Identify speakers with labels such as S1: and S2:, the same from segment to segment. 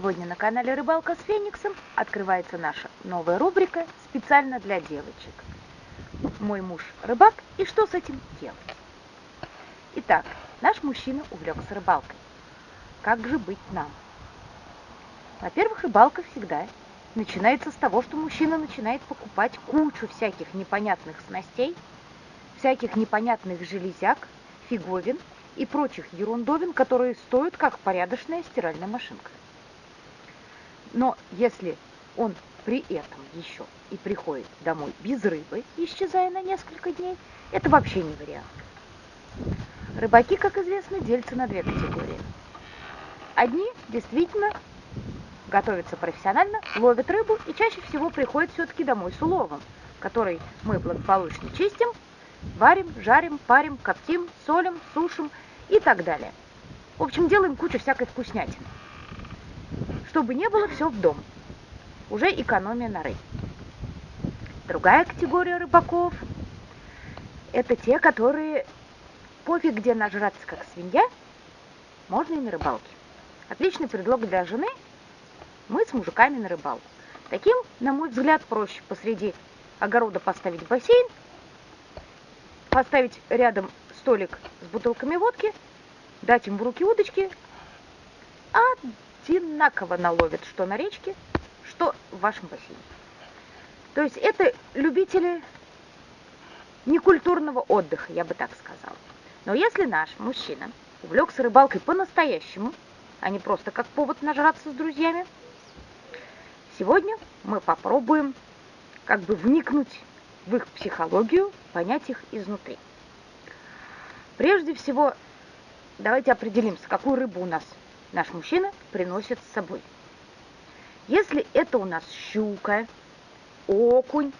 S1: Сегодня на канале Рыбалка с Фениксом открывается наша новая рубрика специально для девочек. Мой муж рыбак и что с этим делать? Итак, наш мужчина увлекся рыбалкой. Как же быть нам? Во-первых, рыбалка всегда начинается с того, что мужчина начинает покупать кучу всяких непонятных снастей, всяких непонятных железяк, фиговин и прочих ерундовин, которые стоят как порядочная стиральная машинка. Но если он при этом еще и приходит домой без рыбы, исчезая на несколько дней, это вообще не вариант. Рыбаки, как известно, делятся на две категории. Одни действительно готовятся профессионально, ловят рыбу и чаще всего приходят все-таки домой с уловом, который мы благополучно чистим, варим, жарим, парим, коптим, солим, сушим и так далее. В общем, делаем кучу всякой вкуснятины. Чтобы не было все в дом. Уже экономия на рыбе. Другая категория рыбаков – это те, которые пофиг где нажраться, как свинья, можно и на рыбалке. Отличный предлог для жены – мы с мужиками на рыбалку. Таким, на мой взгляд, проще посреди огорода поставить бассейн, поставить рядом столик с бутылками водки, дать им в руки удочки, одинаково наловят, что на речке, что в вашем бассейне. То есть это любители некультурного отдыха, я бы так сказала. Но если наш мужчина увлекся рыбалкой по-настоящему, а не просто как повод нажраться с друзьями, сегодня мы попробуем как бы вникнуть в их психологию, понять их изнутри. Прежде всего, давайте определимся, какую рыбу у нас наш мужчина приносит с собой. Если это у нас щука, окунь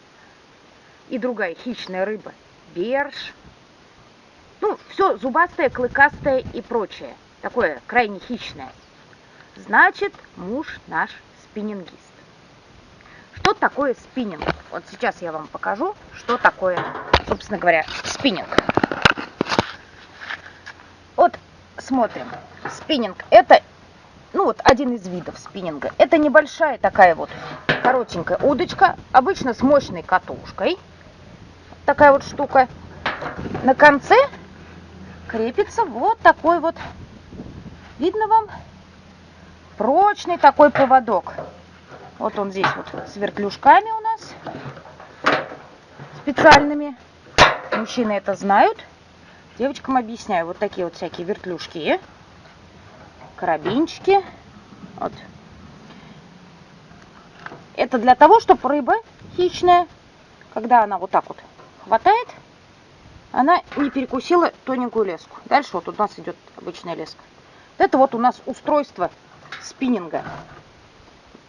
S1: и другая хищная рыба, берж, ну, все зубастое, клыкастое и прочее, такое крайне хищное, значит, муж наш спиннингист. Что такое спиннинг? Вот сейчас я вам покажу, что такое, собственно говоря, спиннинг смотрим. Спиннинг это, ну вот один из видов спиннинга. Это небольшая такая вот коротенькая удочка, обычно с мощной катушкой. Такая вот штука. На конце крепится вот такой вот, видно вам, прочный такой поводок. Вот он здесь вот с вертлюжками у нас специальными. Мужчины это знают. Девочкам объясняю. Вот такие вот всякие вертлюжки, карабинчики. Вот. Это для того, чтобы рыба хищная, когда она вот так вот хватает, она не перекусила тоненькую леску. Дальше вот у нас идет обычная леска. Это вот у нас устройство спиннинга.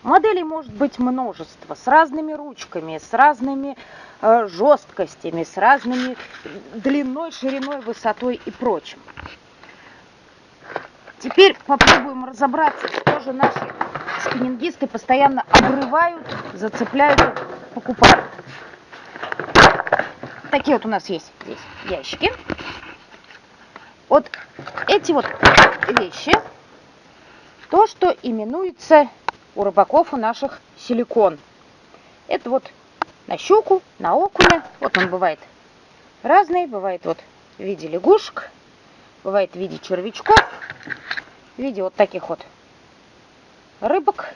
S1: Моделей может быть множество, с разными ручками, с разными э, жесткостями, с разными длиной, шириной, высотой и прочим. Теперь попробуем разобраться, что же наши спиннингисты постоянно обрывают, зацепляют, покупают. Такие вот у нас есть здесь ящики. Вот эти вот вещи, то, что именуется у рыбаков у наших силикон. Это вот на щуку, на окуня. Вот он бывает разный. Бывает вот в виде лягушек, бывает в виде червячков, в виде вот таких вот рыбок.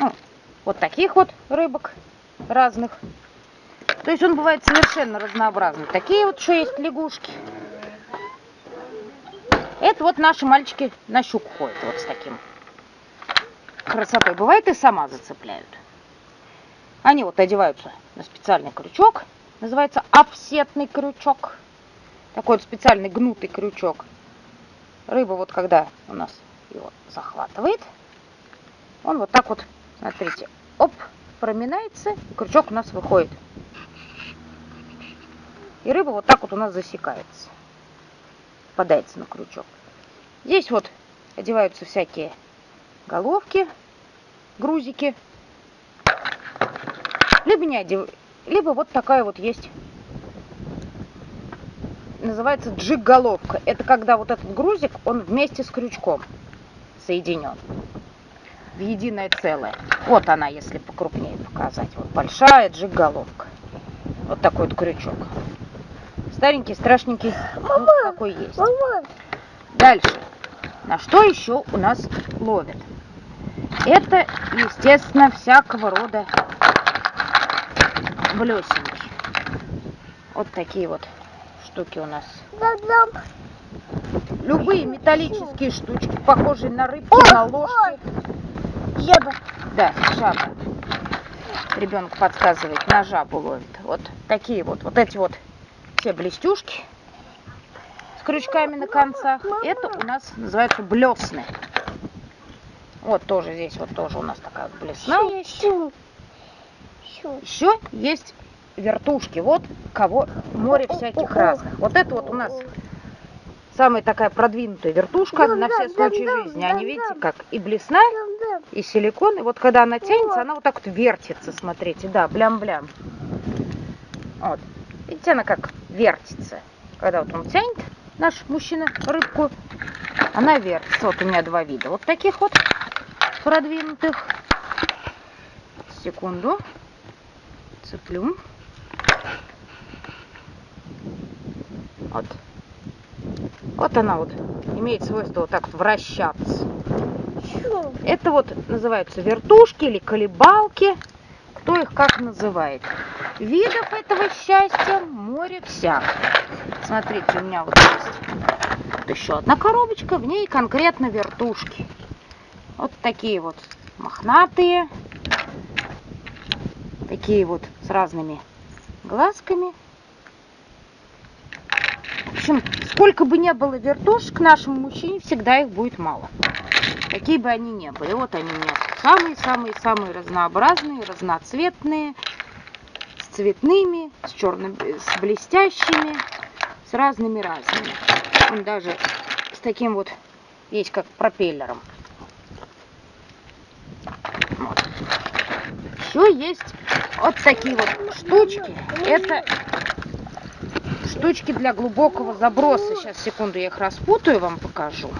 S1: Ну, вот таких вот рыбок разных. То есть он бывает совершенно разнообразный. Такие вот еще есть лягушки. Это вот наши мальчики на щуку ходят вот с таким красотой. Бывает и сама зацепляют. Они вот одеваются на специальный крючок. Называется офсетный крючок. Такой вот специальный гнутый крючок. Рыба вот когда у нас его захватывает, он вот так вот, смотрите, оп, проминается, и крючок у нас выходит. И рыба вот так вот у нас засекается попадается на крючок. Здесь вот одеваются всякие головки, грузики. Либо не одев... либо вот такая вот есть называется джиг-головка. Это когда вот этот грузик, он вместе с крючком соединен в единое целое. Вот она, если покрупнее показать. Вот большая джиг-головка. Вот такой вот крючок. Старенький, страшненький, ну, какой есть.
S2: Мама,
S1: Дальше. На что еще у нас ловят? Это, естественно, всякого рода блесенки. Вот такие вот штуки у нас. Любые металлические штучки, похожие на рыбки, на ложки.
S2: Жаба.
S1: Да, жаба. Ребенок подсказывает, на жабу ловит. Вот такие вот, вот эти вот все блестюшки с крючками на концах. Это у нас называется блесны. Вот тоже здесь вот тоже у нас такая вот блесна есть.
S2: Щу. Щу.
S1: Еще есть вертушки. Вот кого море всяких разных. Вот это вот у нас самая такая продвинутая вертушка на все случаи жизни. Они, видите, как и блесна, и силикон. И вот когда она тянется, она вот так вот вертится, смотрите, да, блям-блям. Вот. Видите, она как вертится. Когда вот он тянет, наш мужчина, рыбку, она вертится. Вот у меня два вида. Вот таких вот продвинутых. Секунду. Цеплю. Вот. Вот она вот имеет свойство вот так вот вращаться. Это вот называются вертушки или колебалки. Кто их как называет. Видов этого счастья море всяких. Смотрите, у меня вот есть еще одна коробочка. В ней конкретно вертушки. Вот такие вот мохнатые. Такие вот с разными глазками. В общем, сколько бы ни было вертушек, нашему мужчине всегда их будет мало. Какие бы они ни были. Вот они у меня самые-самые-самые разнообразные, разноцветные, цветными, с черным, с блестящими, с разными разными. Он даже с таким вот, есть как пропеллером. Вот. Еще есть вот такие вот штучки. Это штучки для глубокого заброса. Сейчас, секунду, я их распутаю, вам покажу.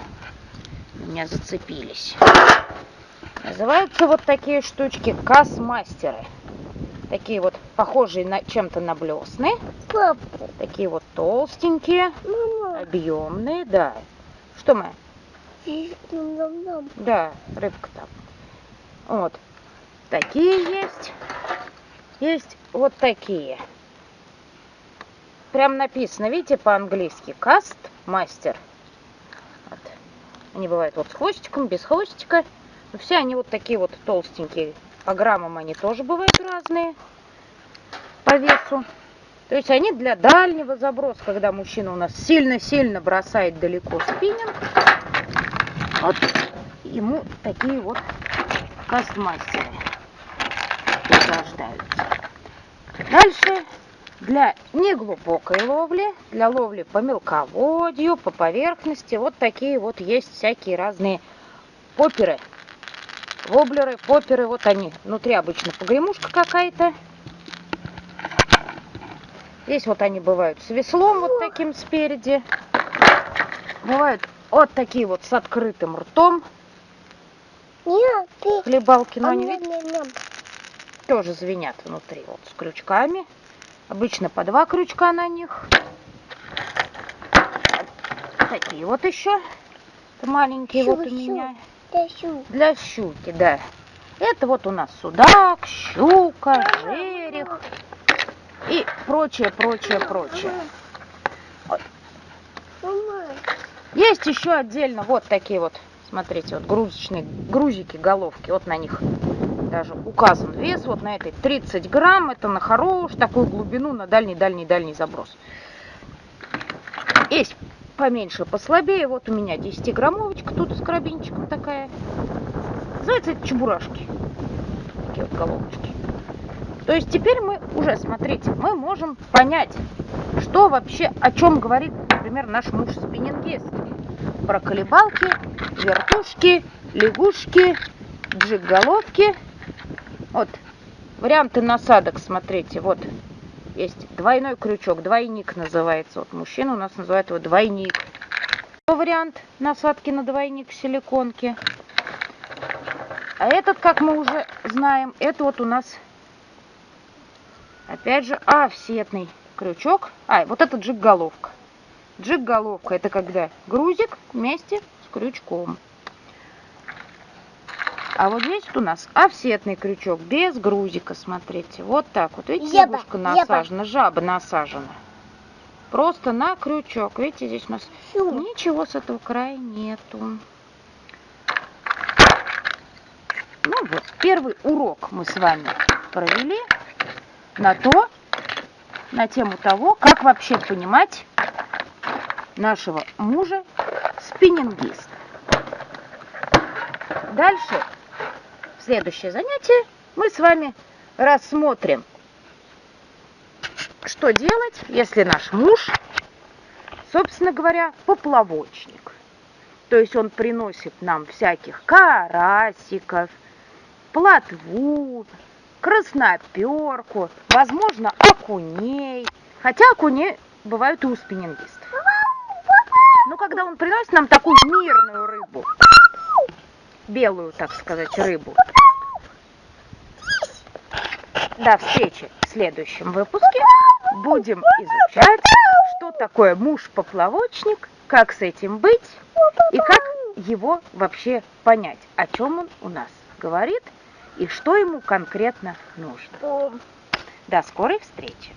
S1: У меня зацепились. Называются вот такие штучки касмастеры. Такие вот похожие на чем-то на блесны.
S2: Папа.
S1: Такие вот толстенькие,
S2: Мама.
S1: объемные, да. Что мы? Да, рыбка там. Вот. Такие есть. Есть вот такие. Прям написано, видите, по-английски. Каст мастер. Вот. Они бывают вот с хвостиком, без хвостика. Но все они вот такие вот толстенькие. По граммам они тоже бывают разные. По весу. То есть они для дальнего заброса, когда мужчина у нас сильно-сильно бросает далеко спиннинг. Вот ему такие вот кастмастеры пригождаются. Дальше для неглубокой ловли, для ловли по мелководью, по поверхности, вот такие вот есть всякие разные поперы. Воблеры, поперы, вот они. Внутри обычно погремушка какая-то. Здесь вот они бывают с веслом вот таким спереди. Бывают вот такие вот с открытым ртом. Хлебалки, но они, тоже звенят внутри, вот с крючками. Обычно по два крючка на них. Такие вот еще. Маленькие вот у меня.
S2: Да щу.
S1: Для щуки, да. Это вот у нас судак, щука, жерех и прочее, прочее, прочее.
S2: Мама.
S1: Есть еще отдельно вот такие вот, смотрите, вот грузочные грузики, головки. Вот на них даже указан вес. Вот на этой 30 грамм. Это на хорош такую глубину, на дальний-дальний-дальний заброс. Есть поменьше, послабее. Вот у меня 10-граммовочка тут с карабинчиком такая. Называется это чебурашки. Такие вот головочки. То есть теперь мы уже, смотрите, мы можем понять, что вообще, о чем говорит, например, наш муж спиннингист. Про колебалки, вертушки, лягушки, джиг-головки. Вот, варианты насадок, смотрите, вот есть двойной крючок, двойник называется. Вот мужчина у нас называет его двойник. Вариант насадки на двойник силиконки. А этот, как мы уже знаем, это вот у нас, опять же, офсетный крючок. А, вот это джиг-головка. Джиг-головка это когда грузик вместе с крючком. А вот здесь вот у нас офсетный крючок без грузика, смотрите. Вот так вот. Видите,
S2: Жаба,
S1: лягушка насажена, жаба насажена. Просто на крючок. Видите, здесь у нас
S2: Чу.
S1: ничего с этого края нету. Ну вот, первый урок мы с вами провели на то, на тему того, как вообще понимать нашего мужа спиннингиста. Дальше, следующее занятие, мы с вами рассмотрим, что делать, если наш муж, собственно говоря, поплавочник. То есть он приносит нам всяких карасиков, плотву, красноперку, возможно, окуней. Хотя окуней бывают и у спиннингистов. Но когда он приносит нам такую мирную рыбу, белую, так сказать, рыбу, до встречи в следующем выпуске. Будем изучать, что такое муж-поплавочник, как с этим быть и как его вообще понять, о чем он у нас говорит и что ему конкретно нужно. До скорой встречи!